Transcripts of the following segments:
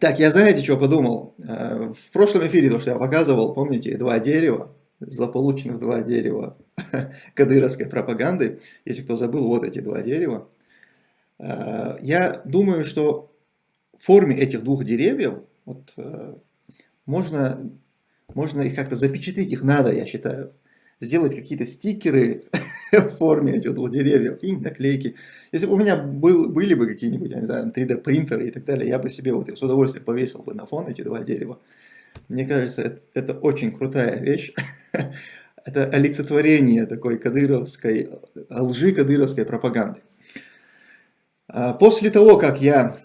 Так, я знаете, что подумал? Э, в прошлом эфире, то, что я показывал, помните, два дерева, злополучных два дерева кадыровской пропаганды. Если кто забыл, вот эти два дерева. Э, я думаю, что в форме этих двух деревьев вот, э, можно, можно их как-то запечатлеть, их надо, я считаю, сделать какие-то стикеры в форме этих двух деревьев, и наклейки. Если бы у меня был, были бы какие-нибудь, я не знаю, 3D принтеры и так далее, я бы себе вот их с удовольствием повесил бы на фон эти два дерева. Мне кажется, это, это очень крутая вещь. это олицетворение такой кадыровской, лжи кадыровской пропаганды. А после того, как я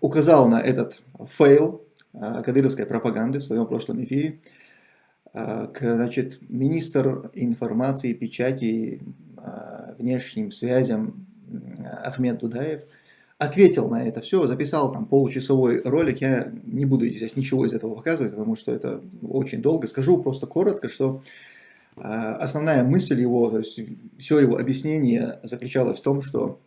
указал на этот фейл а, кадыровской пропаганды в своем прошлом эфире, значит, министр информации, печати, а, внешним связям Ахмед Дудаев ответил на это все, записал там получасовой ролик, я не буду здесь ничего из этого показывать, потому что это очень долго, скажу просто коротко, что основная мысль его, то есть все его объяснение заключалось в том, что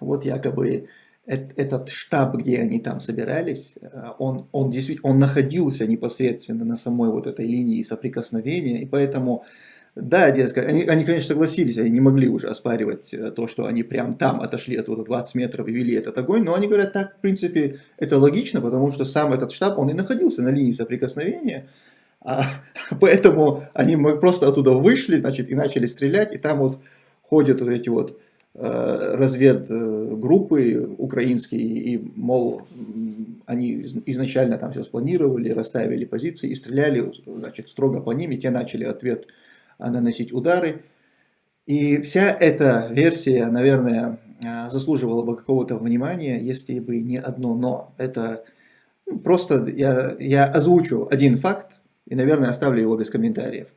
вот якобы этот штаб, где они там собирались, э, он, он действительно он находился непосредственно на самой вот этой линии соприкосновения, и поэтому, да, дескать, они, они, конечно, согласились, они не могли уже оспаривать э, то, что они прям там отошли от вот 20 метров и вели этот огонь, но они говорят, так, в принципе, это логично, потому что сам этот штаб, он и находился на линии соприкосновения, а, поэтому они просто оттуда вышли, значит, и начали стрелять, и там вот ходят вот эти вот разведгруппы украинские, и, мол, они изначально там все спланировали, расставили позиции и стреляли, значит, строго по ним, и те начали ответ наносить удары. И вся эта версия, наверное, заслуживала бы какого-то внимания, если бы не одно «но». Это ну, просто я, я озвучу один факт, и, наверное, оставлю его без комментариев.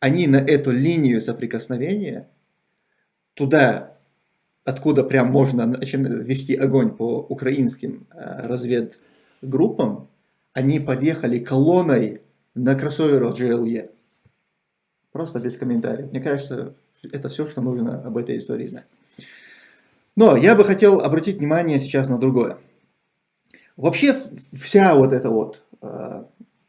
Они на эту линию соприкосновения, туда откуда прям можно вести огонь по украинским э, разведгруппам, они подъехали колонной на кроссоверах GLE. Просто без комментариев. Мне кажется, это все, что нужно об этой истории знать. Но я бы хотел обратить внимание сейчас на другое. Вообще вся вот эта вот э,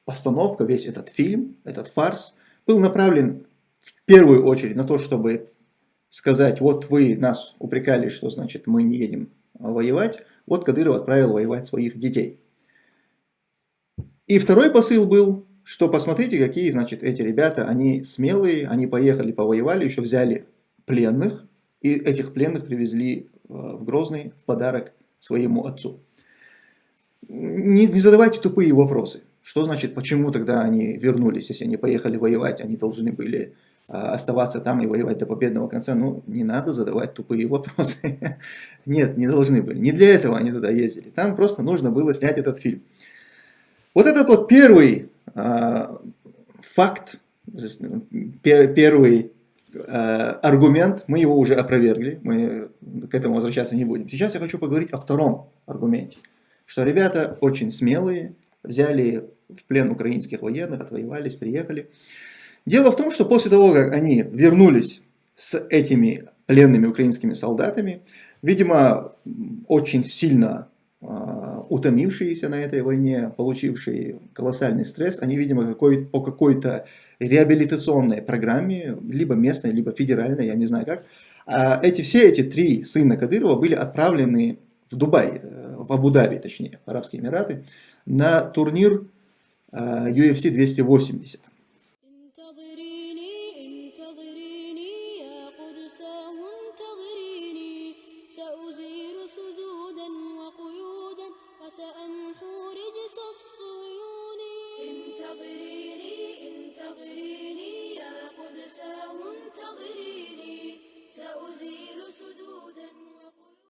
постановка, весь этот фильм, этот фарс, был направлен в первую очередь на то, чтобы сказать, вот вы нас упрекали, что значит мы не едем воевать, вот Кадыров отправил воевать своих детей. И второй посыл был, что посмотрите, какие, значит, эти ребята, они смелые, они поехали, повоевали, еще взяли пленных, и этих пленных привезли э, в Грозный в подарок своему отцу. Не, не задавайте тупые вопросы. Что значит, почему тогда они вернулись, если они поехали воевать, они должны были оставаться там и воевать до победного конца, ну, не надо задавать тупые вопросы. Нет, не должны были. Не для этого они туда ездили. Там просто нужно было снять этот фильм. Вот этот вот первый э, факт, первый э, аргумент, мы его уже опровергли, мы к этому возвращаться не будем. Сейчас я хочу поговорить о втором аргументе, что ребята очень смелые, взяли в плен украинских военных, отвоевались, приехали. Дело в том, что после того, как они вернулись с этими пленными украинскими солдатами, видимо, очень сильно э, утомившиеся на этой войне, получившие колоссальный стресс, они, видимо, какой, по какой-то реабилитационной программе, либо местной, либо федеральной, я не знаю как, э, эти, все эти три сына Кадырова были отправлены в Дубай, э, в Абу-Даби, точнее, в Арабские Эмираты, на турнир э, UFC 280.